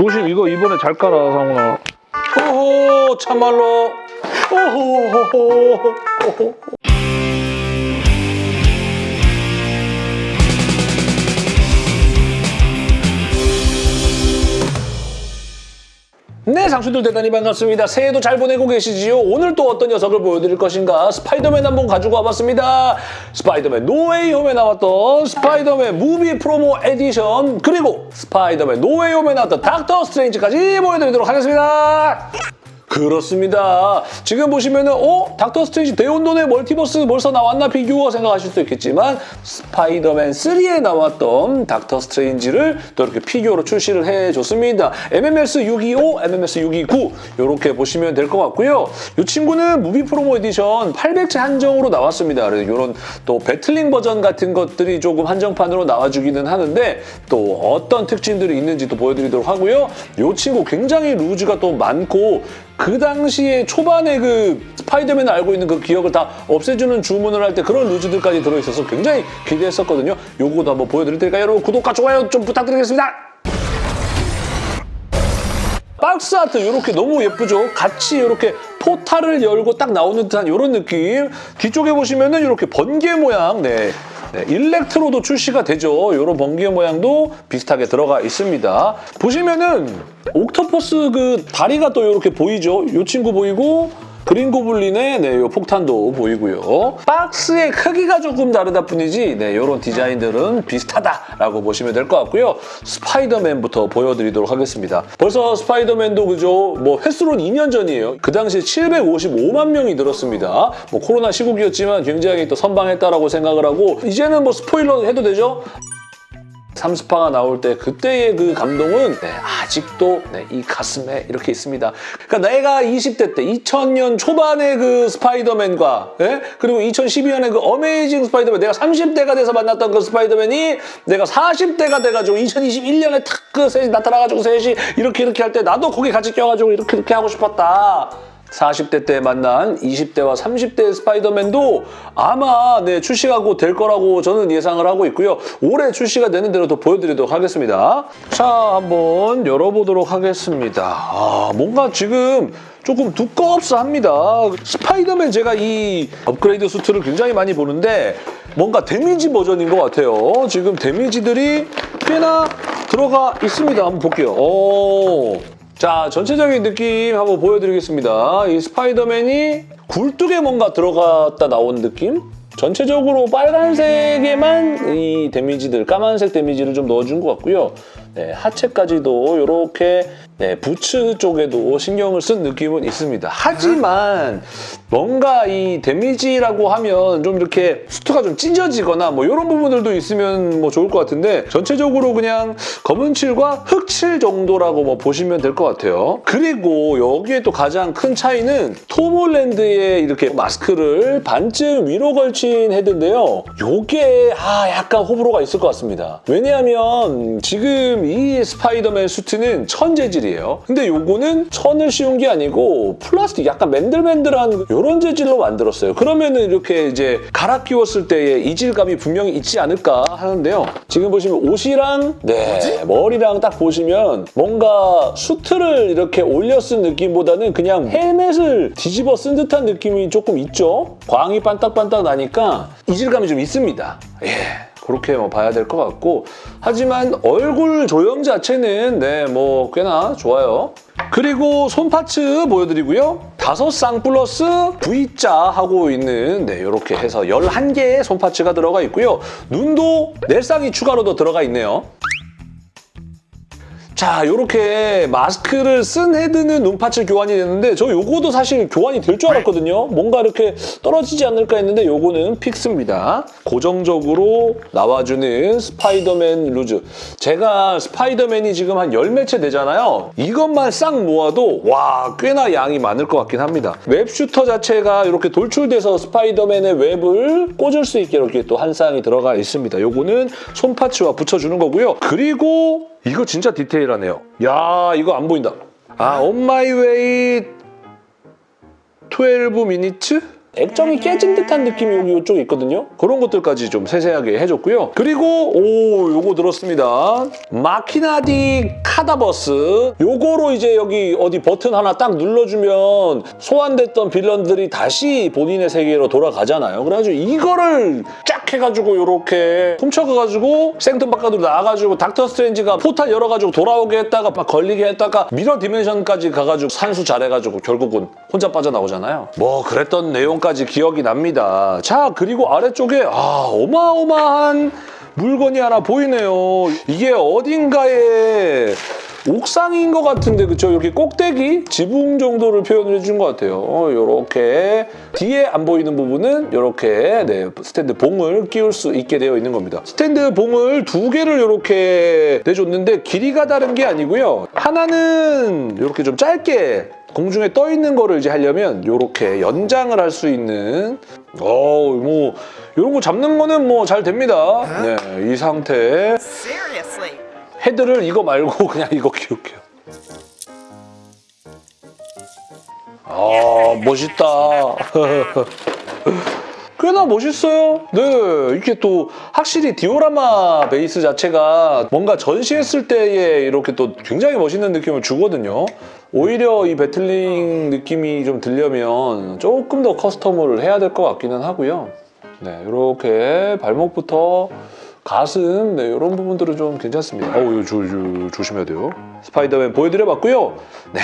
조심 이거 이번에 잘 깔아 상훈아. 호호 참말로 호호호호 네, 장수들 대단히 반갑습니다. 새해도 잘 보내고 계시지요? 오늘 또 어떤 녀석을 보여드릴 것인가? 스파이더맨 한번 가지고 와봤습니다. 스파이더맨 노웨이 홈에 나왔던 스파이더맨 movie promo edition 그리고 스파이더맨 노웨이 홈에 나왔던 닥터 스트레인지까지 보여드리도록 하겠습니다. 그렇습니다. 지금 보시면은 어? 닥터 스트레인지 대혼돈의 멀티버스 벌써 나왔나 비교가 생각하실 수도 있겠지만 스파이더맨 3에 나왔던 닥터 스트레인지를 또 이렇게 피규어로 출시를 해줬습니다. MMS 625, MMS 629 이렇게 보시면 될 것 같고요. 이 친구는 movie promo edition 800체 한정으로 나왔습니다. 그래서 이런 또 battling 버전 같은 것들이 조금 한정판으로 나와주기는 하는데 또 어떤 특징들이 있는지 또 보여드리도록 하고요. 이 친구 굉장히 루즈가 또 많고 그 당시에 초반에 그 스파이더맨을 알고 있는 그 기억을 다 없애주는 주문을 할 때 그런 루즈들까지 들어있어서 굉장히 기대했었거든요. 요거도 한번 보여드릴 테니까 여러분 구독과 좋아요 좀 부탁드리겠습니다. 박스 아트 이렇게 너무 예쁘죠? 같이 이렇게 포탈을 열고 딱 나오는 듯한 이런 느낌. 뒤쪽에 보시면은 이렇게 번개 모양, 네. 네, 일렉트로도 출시가 되죠. 이런 번개 모양도 비슷하게 들어가 있습니다. 보시면은 옥토퍼스 그 다리가 또 이렇게 보이죠? 이 친구 보이고 그린 고블린의 네, 요 폭탄도 보이고요. 박스의 크기가 조금 다르다 뿐이지 네, 이런 디자인들은 비슷하다라고 보시면 될 것 같고요. 스파이더맨부터 보여드리도록 하겠습니다. 벌써 스파이더맨도 그죠? 뭐 횟수로는 2년 전이에요. 그 당시에 755만 명이 들었습니다. 뭐 코로나 시국이었지만 굉장히 또 선방했다라고 생각을 하고 이제는 뭐 스포일러 해도 되죠? 30화가 나올 때 그때의 그 감동은 네, 아직도 네, 이 가슴에 이렇게 있습니다. 그러니까 내가 20대 때 2000년 초반의 그 스파이더맨과 예? 그리고 2012년에 그 어메이징 스파이더맨 내가 30대가 돼서 만났던 그 스파이더맨이 내가 40대가 돼가지고 2021년에 탁 그 셋이 나타나가지고 셋이 이렇게 이렇게 할 때 나도 거기 같이 껴가지고 이렇게 이렇게 하고 싶었다. 40대 때 만난 20대와 30대의 스파이더맨도 아마 네, 출시가 곧될 거라고 저는 예상을 하고 있고요. 올해 출시가 되는 대로 더 보여드리도록 하겠습니다. 자, 한번 열어보도록 하겠습니다. 아, 뭔가 지금 조금 두껍사합니다. 스파이더맨 제가 이 업그레이드 수트를 굉장히 많이 보는데 뭔가 데미지 버전인 것 같아요. 지금 데미지들이 꽤나 들어가 있습니다. 한번 볼게요. 오. 자, 전체적인 느낌 한번 보여드리겠습니다. 이 스파이더맨이 굴뚝에 뭔가 들어갔다 나온 느낌? 전체적으로 빨간색에만 이 데미지들, 까만색 데미지를 좀 넣어준 것 같고요. 네, 하체까지도 이렇게 네, 부츠 쪽에도 신경을 쓴 느낌은 있습니다. 하지만 뭔가 이 데미지라고 하면 좀 이렇게 수트가 좀 찢어지거나 뭐 이런 부분들도 있으면 뭐 좋을 것 같은데 전체적으로 그냥 검은 칠과 흑칠 정도라고 뭐 보시면 될 것 같아요. 그리고 여기에 또 가장 큰 차이는 톰홀랜드의 이렇게 마스크를 반쯤 위로 걸친 헤드인데요. 요게 아 약간 호불호가 있을 것 같습니다. 왜냐하면 지금 이 스파이더맨 수트는 천 재질이에요. 근데 요거는 천을 씌운 게 아니고 플라스틱 약간 맨들맨들한 이런 재질로 만들었어요. 그러면은 이렇게 이제 갈아 끼웠을 때의 이질감이 분명히 있지 않을까 하는데요. 지금 보시면 옷이랑 네 머리랑 딱 보시면 뭔가 수트를 이렇게 올려 쓴 느낌보다는 그냥 헬멧을 뒤집어 쓴 듯한 느낌이 조금 있죠. 광이 반딱반딱 나니까 이질감이 좀 있습니다. 예. 그렇게 뭐 봐야 될 것 같고 하지만 얼굴 조형 자체는 네 뭐 꽤나 좋아요. 그리고 손 parts 보여드리고요. 다섯 쌍 플러스 V자 하고 있는 네 이렇게 해서 11개의 손 parts가 들어가 있고요. 눈도 4쌍이 추가로 더 들어가 있네요. 자, 이렇게 마스크를 쓴 헤드는 눈parts 교환이 되는데 저 요거도 사실 교환이 될 줄 알았거든요. 뭔가 이렇게 떨어지지 않을까 했는데 요거는 fix입니다. 고정적으로 나와주는 스파이더맨 루즈. 제가 스파이더맨이 지금 한 열 몇 체 되잖아요. 이것만 싹 모아도 와 꽤나 양이 많을 것 같긴 합니다. web shooter 자체가 이렇게 돌출돼서 스파이더맨의 웹을 꽂을 수 있게 이렇게 또 한 쌍이 들어가 있습니다. 요거는 손parts와 붙여주는 거고요. 그리고 이거 진짜 디테일하네요. 야 이거 안 보인다. 아, On My Way 12 minutes? 액정이 깨진 듯한 느낌이 여기 이쪽에 있거든요. 그런 것들까지 좀 세세하게 해줬고요. 그리고 오 요거 들었습니다. 마키나 디 카다버스 요거로 이제 여기 어디 버튼 하나 딱 눌러주면 소환됐던 빌런들이 다시 본인의 세계로 돌아가잖아요. 그래가지고 이거를 쫙 해가지고 요렇게 훔쳐가가지고 생뚱 바깥으로 나와가지고 닥터 스트레인지가 포탈 열어가지고 돌아오게 했다가 막 걸리게 했다가 mirror dimension까지 가가지고 산수 잘해가지고 결국은 혼자 빠져나오잖아요. 뭐 그랬던 내용 까지 기억이 납니다. 자 그리고 아래쪽에 아 어마어마한 물건이 하나 보이네요. 이게 어딘가에 옥상인 것 같은데 그쵸? 여기 꼭대기 지붕 정도를 표현을 해준 것 같아요. 이렇게 뒤에 안 보이는 부분은 이렇게 네, 스탠드 봉을 끼울 수 있게 되어 있는 겁니다. 스탠드 봉을 두 개를 이렇게 내줬는데 길이가 다른 게 아니고요. 하나는 이렇게 좀 짧게 공중에 떠 있는 거를 이제 하려면 이렇게 연장을 할 수 있는 어뭐 이런 거 잡는 거는 뭐 잘 됩니다. 네, 이 상태. 헤드를 이거 말고 그냥 이거 키울게요. 아 멋있다. 꽤나 멋있어요. 네, 이렇게 또 확실히 디오라마 베이스 자체가 뭔가 전시했을 때에 이렇게 또 굉장히 멋있는 느낌을 주거든요. 오히려 이 배틀링 느낌이 좀 들려면 조금 더 커스텀을 해야 될 것 같기는 하고요. 네, 이렇게 발목부터 가슴, 네, 이런 부분들은 좀 괜찮습니다. 어우, 조, 조, 조심해야 돼요. 스파이더맨 보여드려봤고요. 네,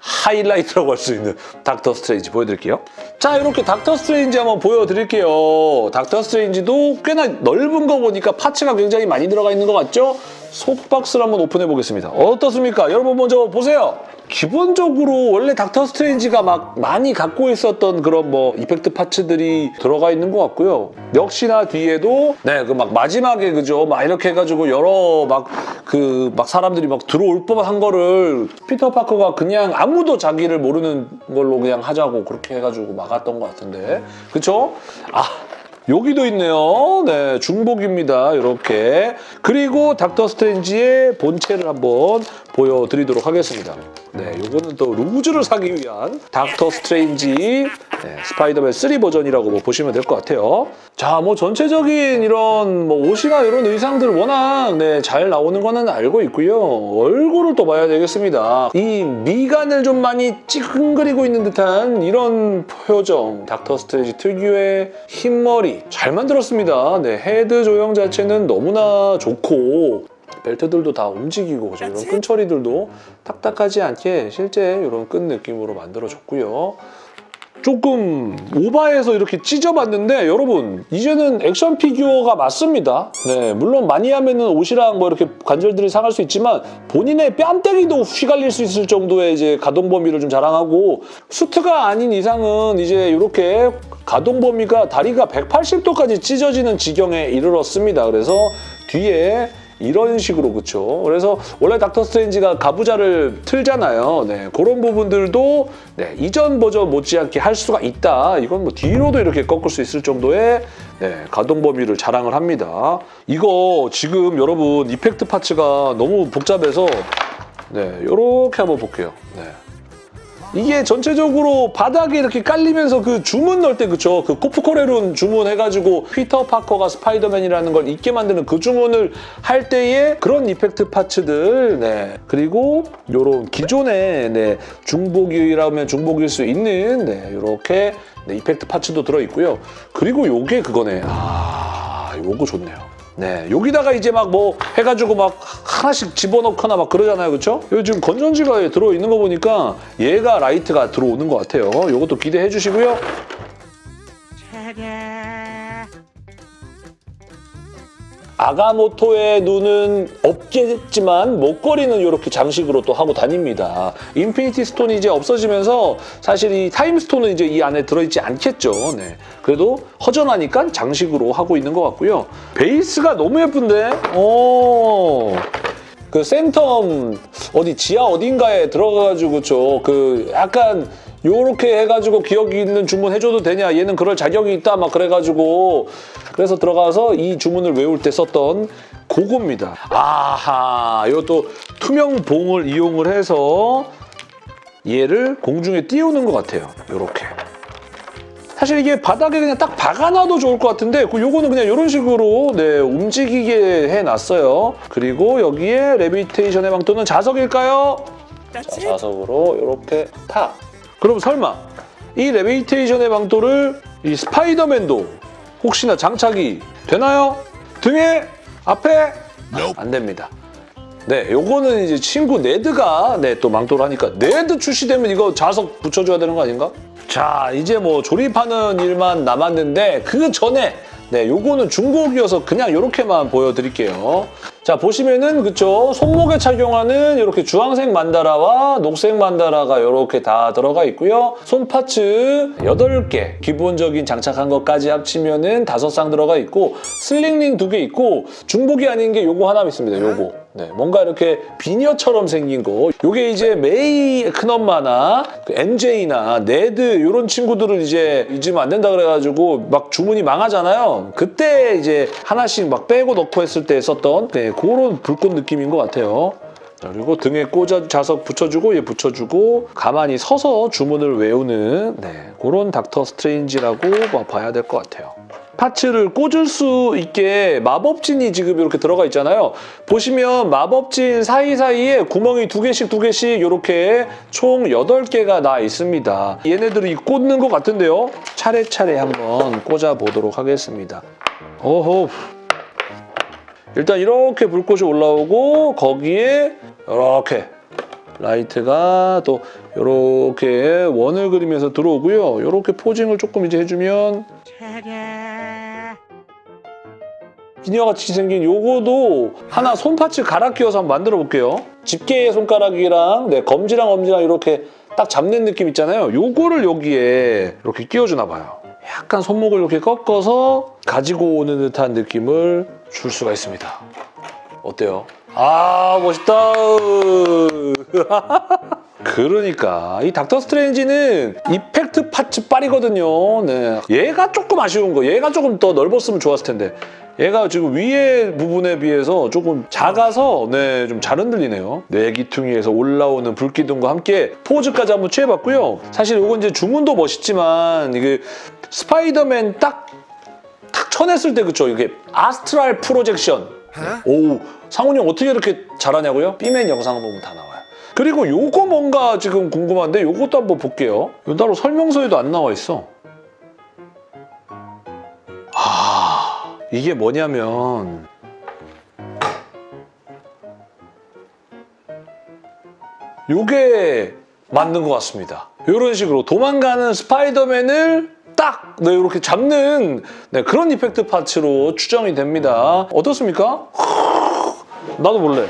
하이라이트라고 할 수 있는 닥터 스트레인지 보여드릴게요. 자, 이렇게 닥터 스트레인지 한번 보여드릴게요. 닥터 스트레인지도 꽤나 넓은 거 보니까 parts가 굉장히 많이 들어가 있는 것 같죠? 속박스를 한번 오픈해 보겠습니다. 어떻습니까? 여러분 먼저 보세요. 기본적으로 원래 닥터 스트레인지가 막 많이 갖고 있었던 그런 뭐 effect parts들이 들어가 있는 것 같고요. 역시나 뒤에도 네 그 막 마지막에 그죠 막 이렇게 해가지고 여러 막 그 막 사람들이 막 들어올 법한 거를 피터 파커가 그냥 아무도 자기를 모르는 걸로 그냥 하자고 그렇게 해가지고 막았던 것 같은데 그쵸? 아 여기도 있네요. 네, 중복입니다. 이렇게. 그리고 닥터 스트레인지의 본체를 한번 보여드리도록 하겠습니다. 네, 요거는 또 루즈를 사기 위한 닥터 스트레인지 네, 스파이더맨 3 버전이라고 뭐 보시면 될 것 같아요. 자, 뭐 전체적인 이런 뭐 옷이나 이런 의상들 워낙 네, 잘 나오는 거는 알고 있고요. 얼굴을 또 봐야 되겠습니다. 이 미간을 좀 많이 찌끈거리고 있는 듯한 이런 표정. 닥터 스트레인지 특유의 흰머리 잘 만들었습니다. 네, 헤드 조형 자체는 너무나 좋고 벨트들도 다 움직이고 그죠? 이런 끈 처리들도 딱딱하지 않게 실제 이런 끈 느낌으로 만들어줬고요. 조금 오바해서 이렇게 찢어봤는데 여러분 이제는 액션 피규어가 맞습니다. 네, 물론 많이 하면 은 옷이랑 뭐 이렇게 관절들이 상할 수 있지만 본인의 뺨때기도 휘갈릴 수 있을 정도의 이제 가동 범위를 좀 자랑하고 수트가 아닌 이상은 이제 이렇게 가동 범위가 다리가 180도까지 찢어지는 지경에 이르렀습니다. 그래서 뒤에 이런 식으로 그쵸? 그래서 원래 닥터 스트레인지가 가부좌를 틀잖아요. 네 그런 부분들도 네, 이전 버전 못지않게 할 수가 있다. 이건 뭐 뒤로도 이렇게 꺾을 수 있을 정도의 네, 가동 범위를 자랑을 합니다. 이거 지금 여러분 effect parts가 너무 복잡해서 네 이렇게 한번 볼게요. 네. 이게 전체적으로 바닥에 이렇게 깔리면서 그 주문 넣을 때 그쵸? 그 코프콜의 룬 주문해가지고 피터 파커가 스파이더맨이라는 걸 잊게 만드는 그 주문을 할 때의 그런 effect parts들 네. 그리고 요런 기존의 네 중복이라면 중복일 수 있는 네 요렇게 네, effect parts도 들어있고요. 그리고 요게 그거네. 아 요거 좋네요 네, 여기다가 이제 막 뭐 해가지고 막 하나씩 집어넣거나 막 그러잖아요, 그렇죠? 지금 건전지가 들어있는 거 보니까 얘가 라이트가 들어오는 것 같아요. 이것도 기대해 주시고요. 아가모토의 눈은 없겠지만 목걸이는 이렇게 장식으로 또 하고 다닙니다. Infinity Stone이 이제 없어지면서 사실 이 Time Stone은 이제 이 안에 들어있지 않겠죠. 네. 그래도 허전하니까 장식으로 하고 있는 것 같고요. 베이스가 너무 예쁜데? 오. 그 Sanctum 어디 지하 어딘가에 들어가가지고 저 그 약간 요렇게 해가지고 기억 잊는 주문 해줘도 되냐? 얘는 그럴 자격이 있다. 막 그래가지고. 그래서 들어가서 이 주문을 외울 때 썼던 그겁니다. 아하. 이것도 투명 봉을 이용을 해서 얘를 공중에 띄우는 것 같아요. 요렇게. 사실 이게 바닥에 그냥 딱 박아놔도 좋을 것 같은데 그 요거는 그냥 이런 식으로 네, 움직이게 해놨어요. 그리고 여기에 levitation의 망토는 자석일까요? 자, 자석으로 이렇게 타. 그럼 설마 이 levitation의 망토를 이 스파이더맨도 혹시나 장착이 되나요? 등에 앞에 안 됩니다. 네, 요거는 이제 친구 네드가 네, 또 망토를 하니까 네드 출시되면 이거 자석 붙여줘야 되는 거 아닌가? 자, 이제 뭐 조립하는 일만 남았는데 그 전에 네, 요거는 중복이어서 그냥 이렇게만 보여드릴게요. 자, 보시면은 그쵸 손목에 착용하는 이렇게 주황색 만다라와 녹색 만다라가 이렇게 다 들어가 있고요. 손 parts 8개 기본적인 장착한 것까지 합치면은 5쌍 들어가 있고 sling ring 2개 있고 중복이 아닌 게 요거 하나 있습니다. 요거. 네, 뭔가 이렇게 비녀처럼 생긴 거. 요게 이제 메이 큰엄마나 그 MJ나 네드 이런 친구들을 이제 잊으면 안 된다 그래가지고 막 주문이 망하잖아요. 그때 이제 하나씩 막 빼고 넣고 했을 때 썼던 네, 그런 불꽃 느낌인 것 같아요. 자, 그리고 등에 꽂아 자석 붙여주고 얘 붙여주고 가만히 서서 주문을 외우는 네, 그런 닥터 스트레인지라고 뭐 봐야 될 것 같아요. parts를 꽂을 수 있게 마법진이 지금 이렇게 들어가 있잖아요. 보시면 마법진 사이사이에 구멍이 두 개씩 두 개씩 이렇게 총 8개가 나 있습니다. 얘네들이 꽂는 것 같은데요. 차례차례 한번 꽂아보도록 하겠습니다. 오호. 일단 이렇게 불꽃이 올라오고 거기에 이렇게 라이트가 또 이렇게 원을 그리면서 들어오고요. 이렇게 포징을 조금 이제 해주면 비녀같이 생긴 요거도 하나 손파츠 갈아 끼워서 한번 만들어 볼게요. 집게의 손가락이랑 네, 검지랑 엄지랑 이렇게 딱 잡는 느낌 있잖아요. 요거를 여기에 이렇게 끼워주나 봐요. 약간 손목을 이렇게 꺾어서 가지고 오는 듯한 느낌을 줄 수가 있습니다. 어때요? 아 멋있다. 그러니까 이 닥터 스트레인지는 effect parts 빨이거든요. 네. 얘가 조금 아쉬운 거. 얘가 조금 더 넓었으면 좋았을 텐데. 얘가 지금 위에 부분에 비해서 조금 작아서 네, 좀 잘 흔들리네요. 네 귀퉁이에서 올라오는 불기둥과 함께 포즈까지 한번 취해봤고요. 사실 이건 이제 주문도 멋있지만 이게 스파이더맨 딱, 탁 쳐냈을 때 그쵸? 이게 아스트랄 프로젝션. 오, 상훈이 형 어떻게 이렇게 잘하냐고요? B맨 영상 보면 다 나와요. 그리고 요거 뭔가 지금 궁금한데 요것도 한번 볼게요. 요 따로 설명서에도 안 나와 있어. 아, 이게 뭐냐면 요게 맞는 것 같습니다. 이런 식으로 도망가는 스파이더맨을 딱 네, 이렇게 잡는 네, 그런 effect parts로 추정이 됩니다. 어떻습니까? 나도 몰래.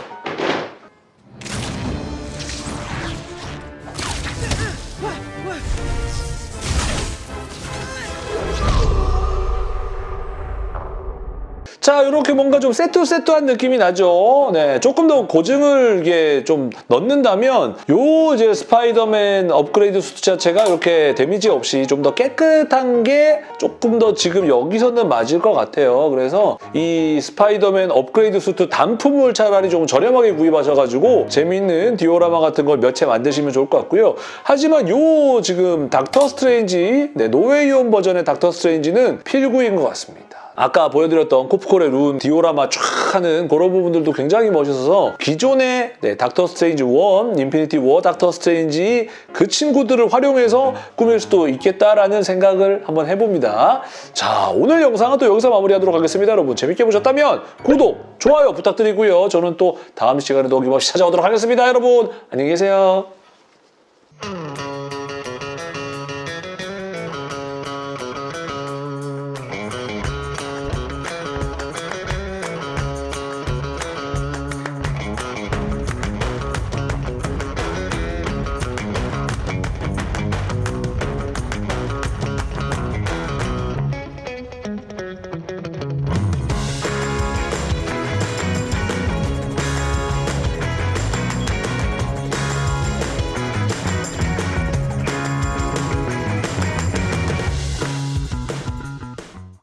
자, 이렇게 뭔가 좀 세트세트한 느낌이 나죠. 네, 조금 더 고증을 이게 좀 넣는다면 요 이제 스파이더맨 업그레이드 수트 자체가 이렇게 데미지 없이 좀 더 깨끗한 게 조금 더 지금 여기서는 맞을 것 같아요. 그래서 이 스파이더맨 업그레이드 수트 단품을 차라리 좀 저렴하게 구입하셔가지고 재밌는 디오라마 같은 걸 몇 채 만드시면 좋을 것 같고요. 하지만 요 지금 닥터 스트레인지, 네, 노웨이홈 버전의 닥터 스트레인지는 필구인 것 같습니다. 아까 보여드렸던 코프콜의 룬 디오라마 쫙 하는 그런 부분들도 굉장히 멋있어서 기존의 네, 닥터 스트레인지 1, 인피니티 워 닥터 스트레인지 그 친구들을 활용해서 꾸밀 수도 있겠다라는 생각을 한번 해봅니다. 자, 오늘 영상은 또 여기서 마무리하도록 하겠습니다. 여러분 재밌게 보셨다면 구독, 좋아요 부탁드리고요. 저는 또 다음 시간에도 어김없이 찾아오도록 하겠습니다. 여러분 안녕히 계세요.